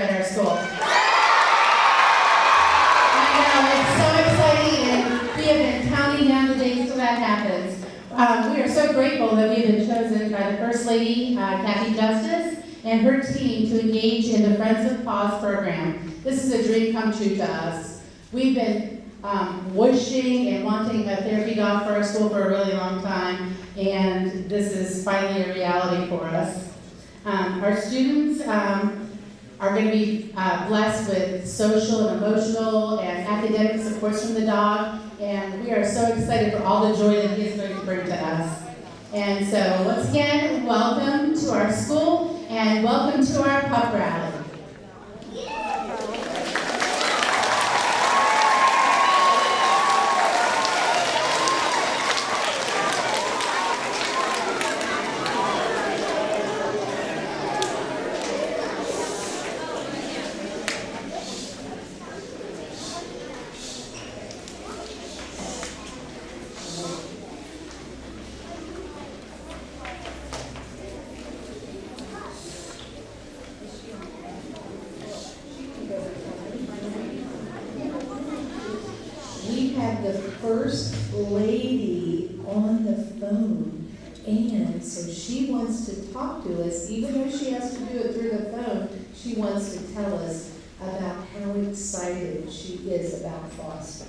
at our school? I know, it's so exciting, and we have been counting down the days till that happens. Um, we are so grateful that we have been chosen by the First Lady, uh, Cathy Justice, and her team to engage in the Friends of Paws program. This is a dream come true to us. We've been um, wishing and wanting a therapy dog for our school for a really long time, and this is finally a reality for us. Um, our students um, are going to be uh, blessed with social and emotional and academic supports from the dog, and we are so excited for all the joy that he is going to bring to us. And so, once again, welcome to our school and welcome to our pup rally. We have the first lady on the phone. And so she wants to talk to us, even though she has to do it through the phone, she wants to tell us about how excited she is about Foster.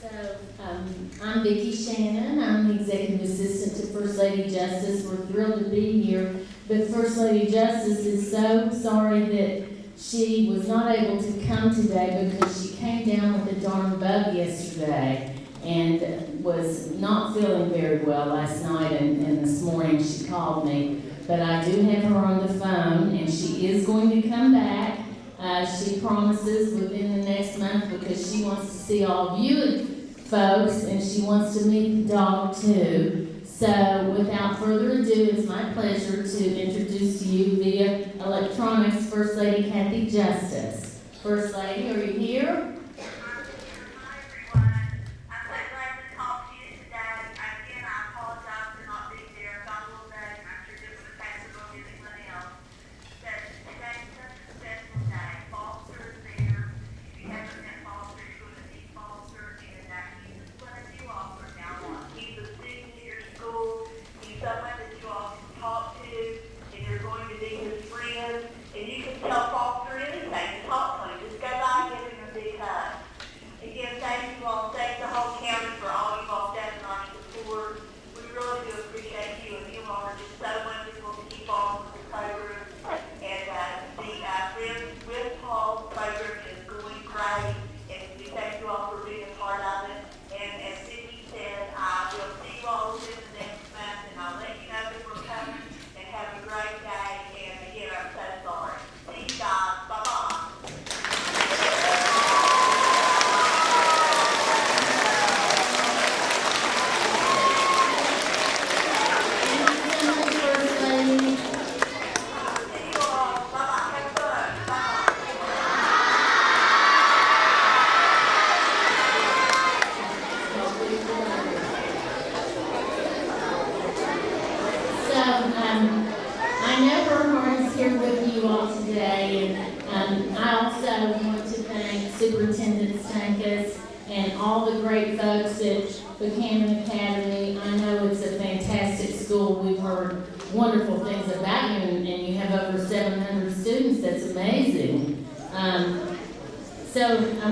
So, um, I'm Vicki Shannon, I'm the Executive Assistant to First Lady Justice, we're thrilled to be here. But First Lady Justice is so sorry that she was not able to come today because she came down with a darn bug yesterday and was not feeling very well last night and, and this morning she called me. But I do have her on the phone and she is going to come back. Uh, she promises within the next month because she wants to see all of you folks and she wants to meet the dog too. So without further ado, it's my pleasure to introduce to you via electronics First Lady Cathy Justice. First Lady, are you here?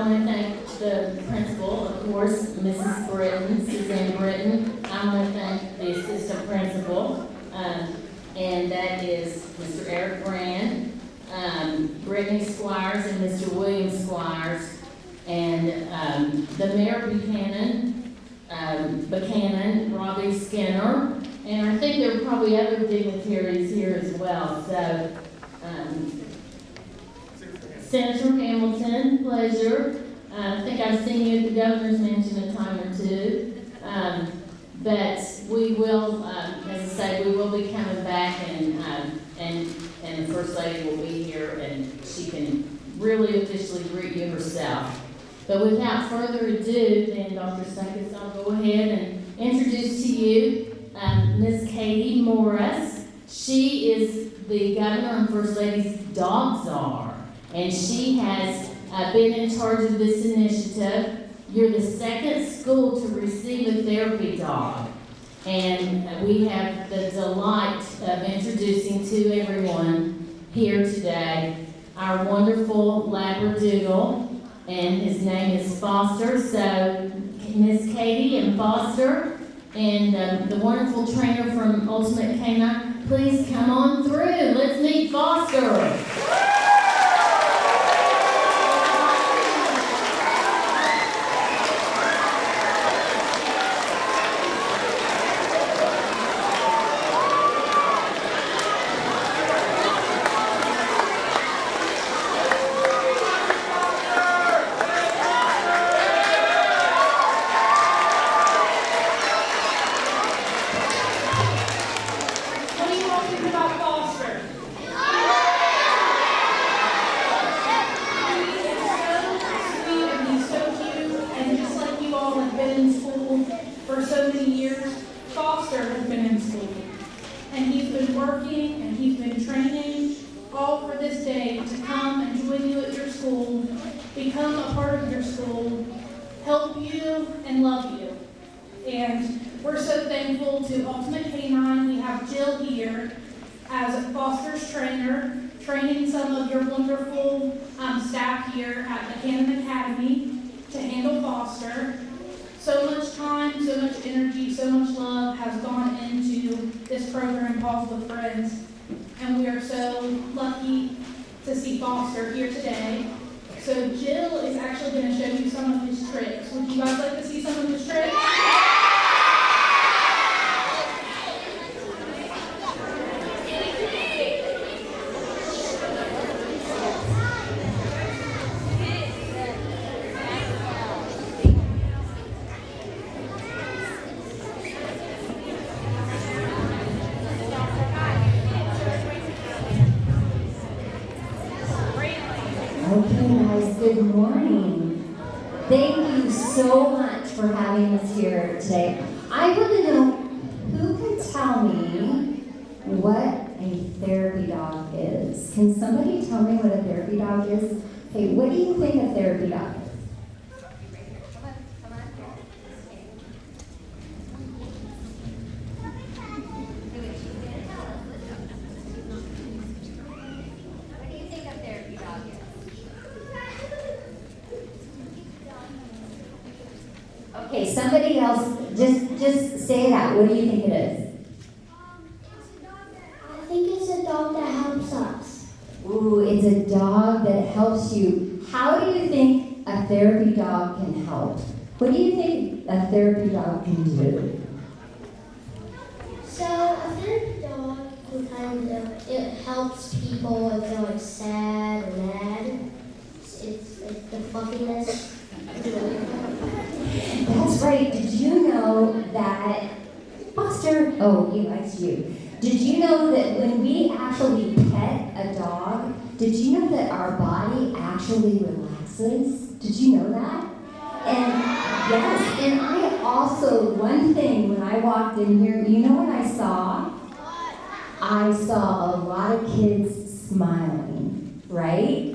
Want to thank the principal, of course, Mrs. Britton, Suzanne Britton. I want to thank the assistant principal, um, and that is Mr. Eric Brand, um, Brittany Squires and Mr. William Squires, and, um, the Mayor Buckhannon, um, Buckhannon, Robbie Skinner, and I think there are probably other dignitaries here as well, so, um, Senator Hamilton, pleasure. Uh, I think I've seen you at the governor's mansion a time or two. Um, but we will, um, as I say, we will be coming back and, um, and, and the First Lady will be here, and she can really officially greet you herself. But without further ado, then Dr. Stankus, I'll go ahead and introduce to you um, Ms. Katie Morris. She is the Governor and First Lady's dog czar, and she has uh, been in charge of this initiative. You're the second school to receive a therapy dog. And we have the delight of introducing to everyone here today our wonderful Labradoodle, and his name is Foster. So, Miss Katie and Foster, and um, the wonderful trainer from Ultimate Canine, please come on through. Let's meet Foster. Many years, Foster has been in school. And he's been working and he's been training all for this day to come and join you at your school, become a part of your school, help you and love you. And we're so thankful to Ultimate Canine. We have Jill here as a Foster's trainer, training some of your wonderful um, staff here at Buckhannon Academy to handle Foster. So much time, so much energy, so much love has gone into this program, Paws with Friends. And we are so lucky to see Foster here today. So Jill is actually going to show you some of his tricks. Would you guys like to see some of his tricks? Good morning. Thank you so much for having us here today. I want to know who can tell me what a therapy dog is. Can somebody tell me what a therapy dog is? Okay, what do you think a therapy dog is? What do you think a therapy dog is? Okay, somebody else, just just say it out. What do you think it is? I think it's a dog that helps us. Ooh, it's a dog that helps you. How do you think a therapy dog can help? What do you a therapy dog can do? So a therapy dog can kind of it helps people if they're like sad or mad. It's, it's like the fluffiness. That's right. Did you know that Foster? Oh, he likes you. Did you know that when we actually pet a dog, did you know that our body actually relaxes? Did you know that? And yes, and I also, one thing when I walked in here, you know what I saw? I saw a lot of kids smiling, right?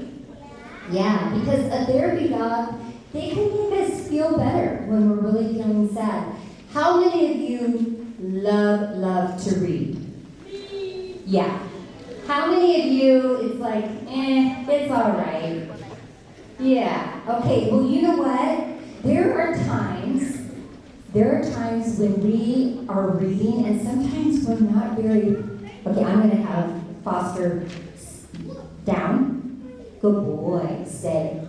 Yeah, because a therapy dog, they can make us feel better when we're really feeling sad. How many of you love, love to read? Yeah. How many of you, it's like, eh, it's all right. Yeah, okay, well, you know what? There are times, there are times when we are reading and sometimes we're not very, okay, I'm gonna have Foster down. Good boy, stay.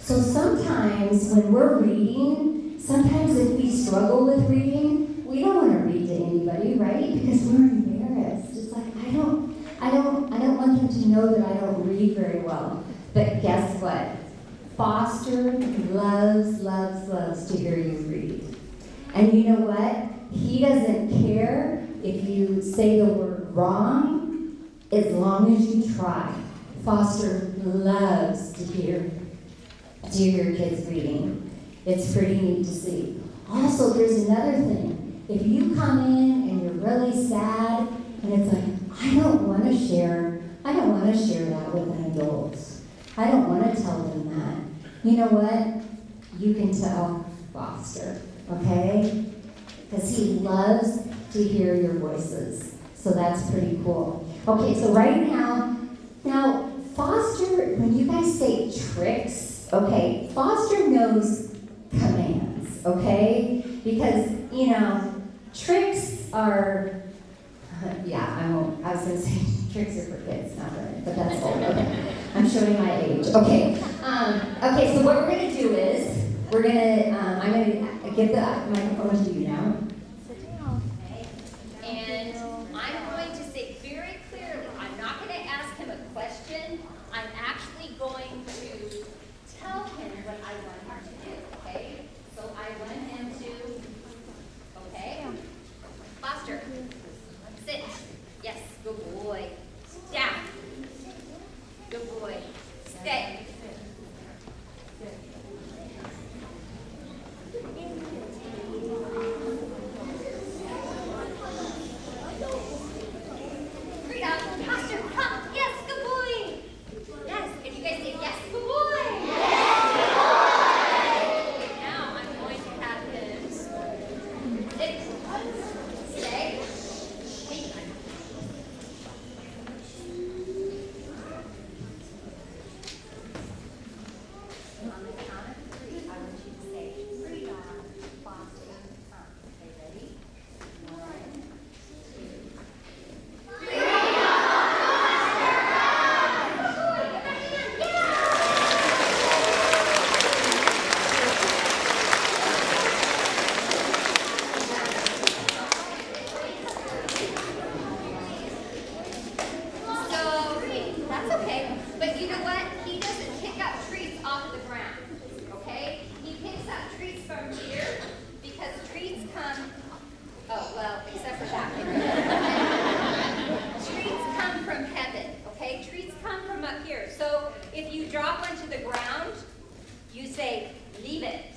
So sometimes when we're reading, sometimes if we struggle with reading, we don't want to read to anybody, right? Because we're embarrassed. It's like I don't, I don't, I don't want them to know that I don't read very well. But guess what? Foster loves, loves, loves to hear you read. And you know what? He doesn't care if you say the word wrong. as long as you try. Foster loves to hear, to hear your kids reading. It's pretty neat to see. Also, there's another thing. If you come in and you're really sad, and it's like, I don't want to share, I don't want to share that with an adult. I don't want to tell them that. You know what? You can tell Foster, okay? Because he loves to hear your voices. So that's pretty cool. Okay, so right now, now Foster, when you guys say tricks, okay, Foster knows commands, okay? Because, you know, tricks are, yeah, I won't, I was gonna say tricks are for kids, not really, but that's old, okay. I'm showing my age, okay. Um, okay, so what we're gonna do is, we're gonna, um, I'm gonna give the microphone to you now. Okay? And I'm going to say very clearly, I'm not going to ask him a question. I'm actually going to tell him what I want him to do, okay? So I want him to, okay? Foster, sit. Yes, good boy. Down. Good boy. Stay. Rita, Foster, come. Yes, good boy. Yes, and you guys say yes, good boy. Okay, now I'm going to have him sit, stay, take. On the count of three, I want you to say, Rita, Foster, come. Okay, ready? One, two, So, that's okay, but you know what? He doesn't pick up treats off of the ground, okay? He picks up treats from here because treats come, oh, well, except for that. Treats come from heaven, okay? Treats come from up here. So if you drop one to the ground, you say, leave it.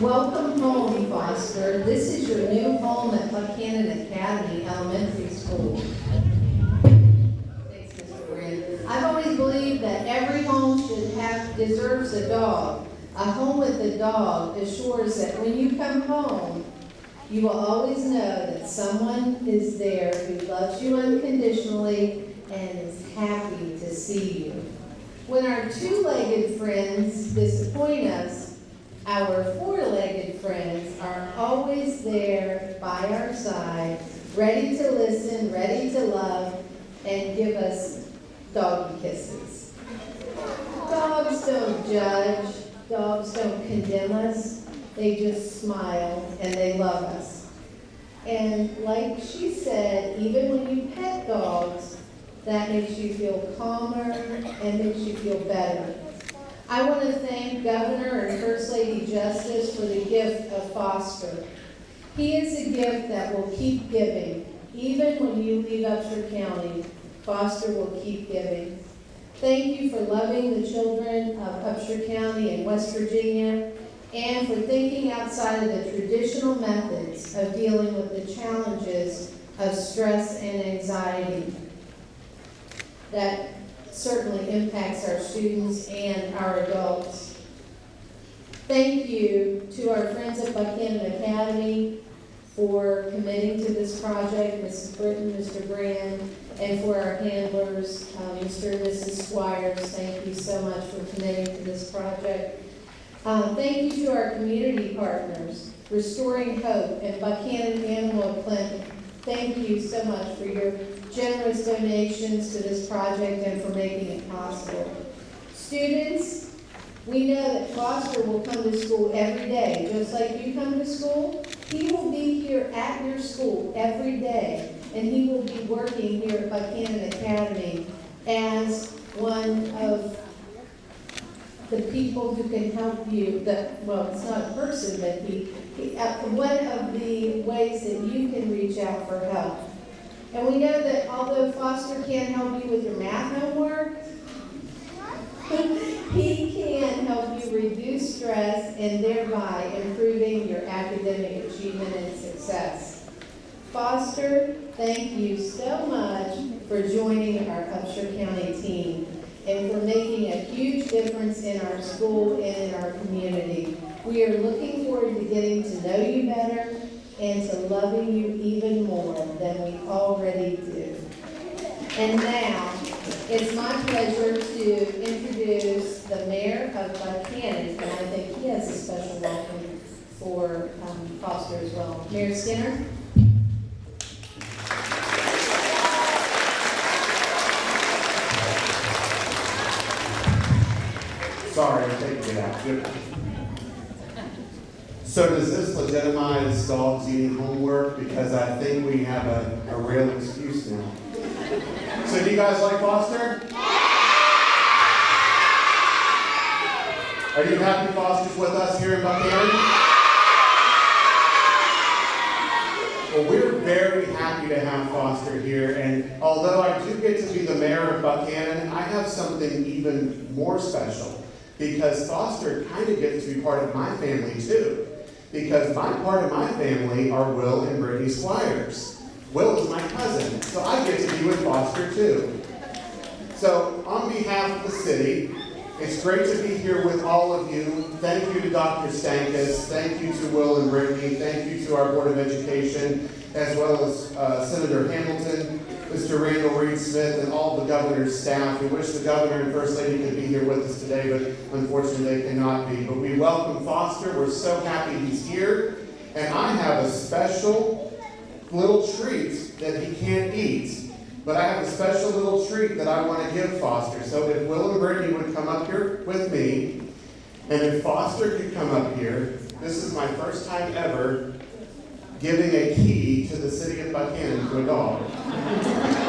Welcome home, Foster. This is your new home at Buckhannon Academy Elementary School. Thanks, Mr. Brand. I've always believed that every home should have, deserves a dog. A home with a dog assures that when you come home, you will always know that someone is there who loves you unconditionally and is happy to see you. When our two-legged friends disappoint us, our four-legged friends are always there by our side, ready to listen, ready to love, and give us doggy kisses. Dogs don't judge, dogs don't condemn us, they just smile and they love us. And like she said, even when you pet dogs, that makes you feel calmer and makes you feel better. I want to thank Governor and First Lady Justice for the gift of Foster. He is a gift that will keep giving. Even when you leave Upshur County, Foster will keep giving. Thank you for loving the children of Upshur County and West Virginia, and for thinking outside of the traditional methods of dealing with the challenges of stress and anxiety that certainly impacts our students and our adults. Thank you to our friends at Buckhannon Academy for committing to this project, Mrs. Britton, Mr. Brand, and for our handlers, uh, Mr. and Mrs. Squires, thank you so much for committing to this project. Um, Thank you to our community partners, Restoring Hope and Buckhannon Animal Clinic. Thank you so much for your generous donations to this project and for making it possible. Students, we know that Foster will come to school every day, just like you come to school. He will be here at your school every day, and he will be working here at Buckhannon Academy as one of the people who can help you, the, well, it's not a person, but he, he, uh, one of the ways that you can reach out for help. And we know that although Foster can't help you with your math homework, he can help you reduce stress and thereby improving your academic achievement and success. Foster, thank you so much for joining our Upshur County team and for making a huge difference in our school and in our community. We are looking forward to getting to know you better and to loving you even more than we already do. And now, it's my pleasure to introduce the mayor of Buckhannon, and I think he has a special welcome for um, Foster as well. Mayor Skinner? Sorry, I'm taking it out. So does this legitimize dogs eating homework? Because I think we have a, a real excuse now. So do you guys like Foster? Yeah! Are you happy Foster's with us here in Buckhannon? Well, we're very happy to have Foster here, and although I do get to be the mayor of Buckhannon, I have something even more special because Foster kind of gets to be part of my family too. Because my part of my family are Will and Brittany Squires. Will is my cousin, so I get to be with Foster too. So, on behalf of the city, it's great to be here with all of you. Thank you to Dr. Stankus, thank you to Will and Brittany, thank you to our Board of Education, as well as uh, Senator Hamilton, Mr. Randall Reid-Smith, and all the governor's staff. We wish the governor and first lady could be here with us today, but unfortunately they cannot be. But we welcome Foster. We're so happy he's here. And I have a special little treat that he can't eat. But I have a special little treat that I want to give Foster. So if Will and Brittany would come up here with me, and if Foster could come up here, this is my first time ever giving a key to the city of Buckhannon to a dog.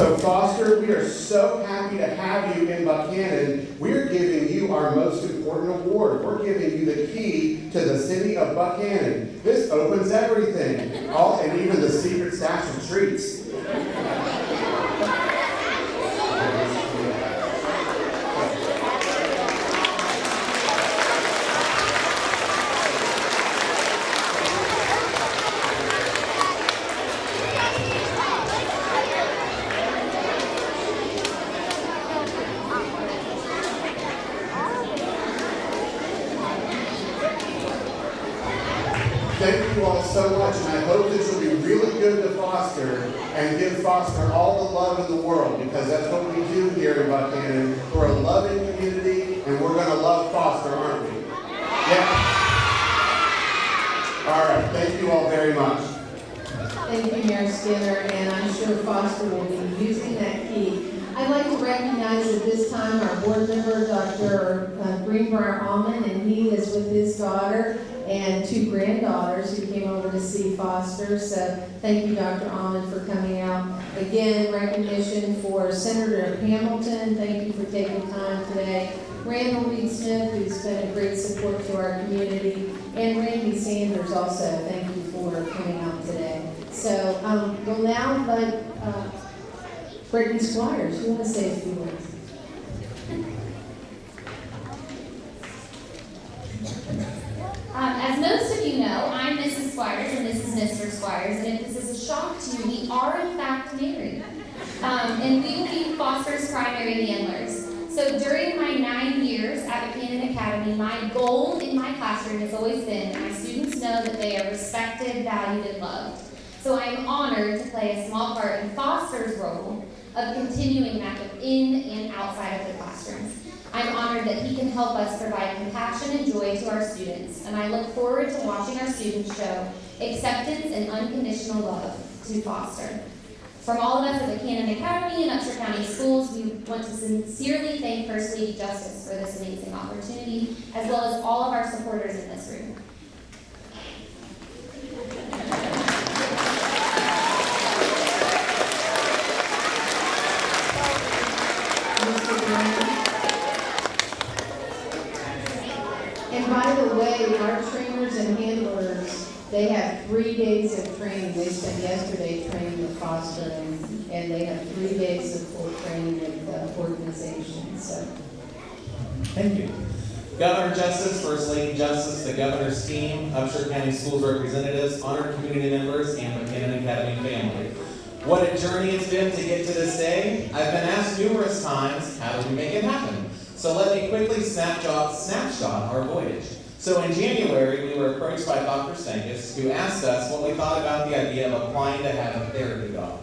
So Foster, we are so happy to have you in Buckhannon. We're giving you our most important award. We're giving you the key to the city of Buckhannon. This opens everything, all and even the secret stash of treats. Thank you all so much, and I hope this will be really good to Foster and give Foster all the love in the world because that's what we do here in Buckhannon. We're a loving community, and we're going to love Foster, aren't we? Yeah. All right. Thank you all very much. Thank you, Mayor Skinner, and I'm sure Foster will be using that key. I'd like to recognize at this time our board member, Dr. uh, Greenbrier Almond, and he is with his daughter and two granddaughters who came over to see Foster. So thank you, Dr. Almond, for coming out. Again, recognition for Senator Hamilton. Thank you for taking time today. Randall Reid-Smith, who's been a great support to our community, and Randy Sanders also. Thank you for coming out today. So um, we'll now invite uh, Brittany Squires. You want to say a few words? Um, as most of you know, I'm Mrs. Squires and this is Mr. Squires, and if this is a shock to you, we are in fact married. Um, and be Foster's primary handlers. So during my nine years at Buckhannon Academy, my goal in my classroom has always been my students know that they are respected, valued, and loved. So I am honored to play a small part in Foster's role of continuing that within and outside of the classrooms. I'm honored that he can help us provide compassion and joy to our students, and I look forward to watching our students show acceptance and unconditional love to Foster. From all of us at Buckhannon Academy and Upshur County Schools, we want to sincerely thank First Lady Justice for this amazing opportunity, as well as all of our supporters in this room. Mr. Graham. And by the way, our trainers and handlers, they have three days of training. They spent yesterday training with Foster, and, and they have three days of full training with the organization, so. Thank you. Governor Justice, First Lady Justice, the governor's team, Upshur County Schools representatives, honored community members, and Buckhannon Academy family. What a journey it's been to get to this day. I've been asked numerous times, how did we make it happen? So let me quickly snapshot, snapshot our voyage. So in January, we were approached by Dr. Stankus, who asked us what we thought about the idea of applying to have a therapy dog.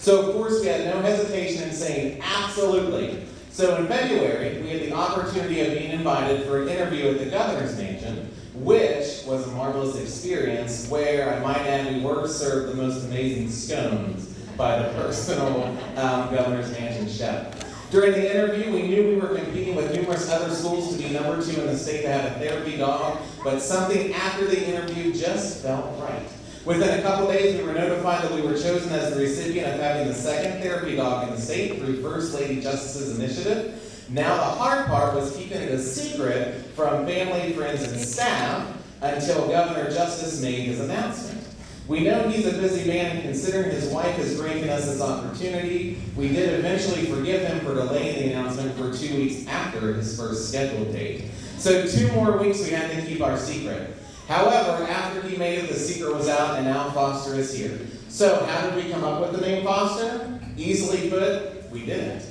So of course, we had no hesitation in saying absolutely. So in February, we had the opportunity of being invited for an interview at the governor's mansion, which was a marvelous experience where, I might add, we were served the most amazing scones by the personal um, governor's mansion chef. During the interview, we knew we were competing with numerous other schools to be number two in the state to have a therapy dog, but something after the interview just felt right. Within a couple days, we were notified that we were chosen as the recipient of having the second therapy dog in the state through First Lady Justice's initiative. Now, the hard part was keeping it a secret from family, friends, and staff until Governor Justice made his announcement. We know he's a busy man, and considering his wife is granted us this opportunity, we did eventually forgive him for delaying the announcement for two weeks after his first scheduled date. So two more weeks we had to keep our secret. However, after he made it, the secret was out, and now Foster is here. So how did we come up with the name Foster? Easily put, we didn't.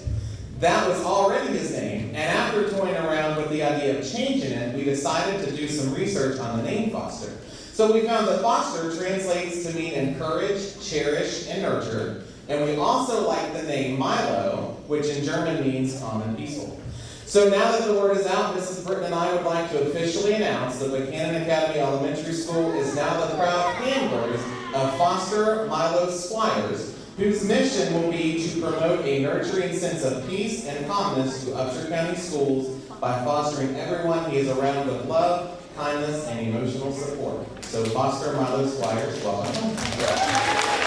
That was already his name, and after toying around with the idea of changing it, we decided to do some research on the name Foster. So we found that foster translates to mean encourage, cherish, and nurture. And we also like the name Milo, which in German means and peaceful. So now that the word is out, Mrs. Britton and I would like to officially announce that Buckhannon Academy Elementary School is now the proud handlers of Foster Milo Squires, whose mission will be to promote a nurturing sense of peace and calmness to Upshur County schools by fostering everyone he is around with love, kindness, and emotional support. So Foster Milo Squires, welcome.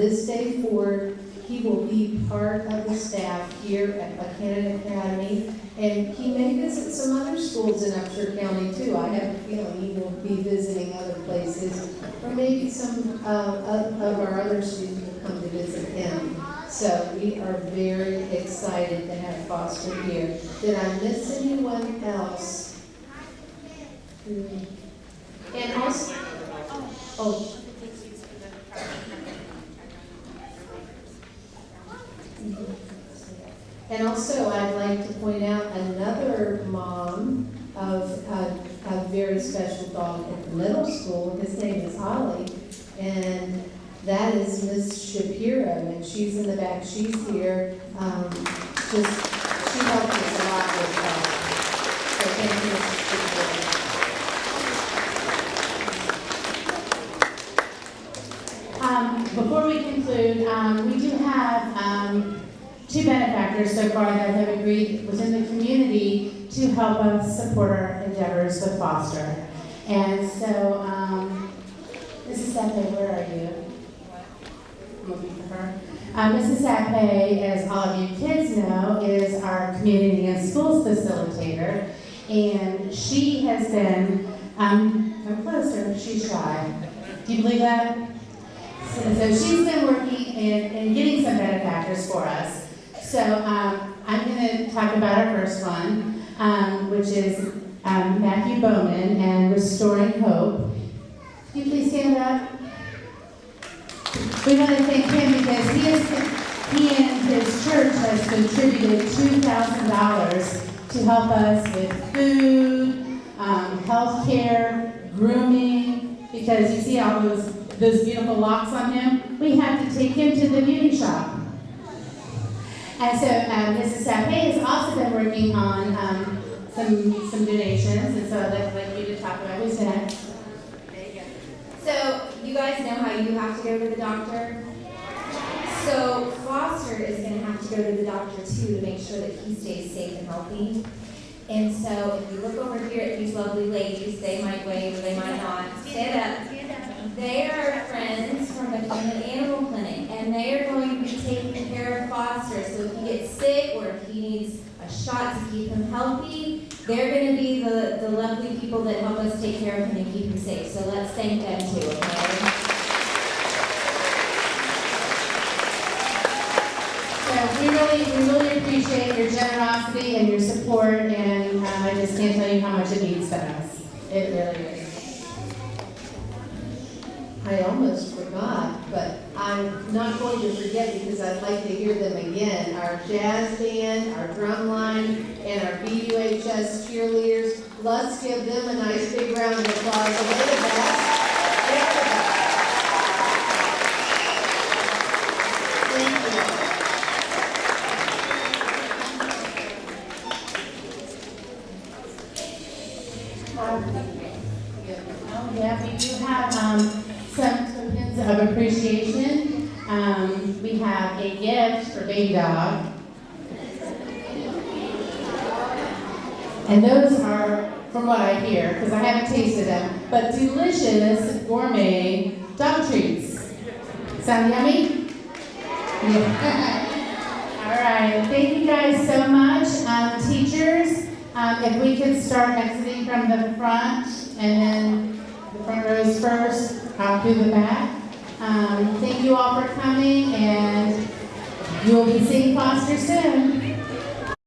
This day forward, he will be part of the staff here at Buckhannon Academy. And he may visit some other schools in Upshur County too. I have a feeling he will be visiting other places. Or maybe some uh, of of our other students will come to visit him. So we are very excited to have Foster here. Did I miss anyone else? Hmm. And also, oh. And also, I'd like to point out another mom of a, a very special dog at the middle school. His name is Ollie. And that is Miss Shapiro, and she's in the back, she's here. Um, just, she helped us a lot with that. So thank you, Mrs. Shapiro. Um, before we conclude, um, we do have, um, two benefactors so far that have agreed within the community to help us support our endeavors with foster. And so, um, Mrs. Sape, where are you? I'm looking for her. Uh, Mrs. Sape, as all of you kids know, is our community and schools facilitator. And she has been, um, come closer, she's shy. Do you believe that? So, so she's been working and, and getting some benefactors for us. So um, I'm going to talk about our first one, um, which is um, Matthew Bowman and Restoring Hope. Can you please stand up? We want to thank him because he has, he and his church has contributed two thousand dollars to help us with food, um, health care, grooming, because you see all those, those beautiful locks on him? We have to take him to the beauty shop. And so um, Mrs. Sape has also been working on um, some, some donations, and so I'd like you to talk about, who's next? So, you guys know how you have to go to the doctor? So, Foster is going to have to go to the doctor too to make sure that he stays safe and healthy. And so, if you look over here at these lovely ladies, they might wave or they might not. Stand up. They are friends from the Cleveland Animal Clinic, and they are going to be taking care of Foster. So, if he gets sick or if he needs a shot to keep him healthy, they're going to be the, the lovely people that help us take care of him and keep him safe. So, let's thank them too, okay? So we really, we really appreciate your generosity and your support, and um, I just can't tell you how much it means to us. It really is. I almost forgot, but I'm not going to forget because I'd like to hear them again. Our jazz band, our drum line, and our BUHS cheerleaders. Let's give them a nice big round of applause. Dog. And those are, from what I hear, because I haven't tasted them, but delicious gourmet dog treats. Sound yummy? Yeah. All right, thank you guys so much. Um, teachers, um, if we could start exiting from the front and then the front rows first, out through the back. Um, thank you all for coming and you will be seeing Foster soon.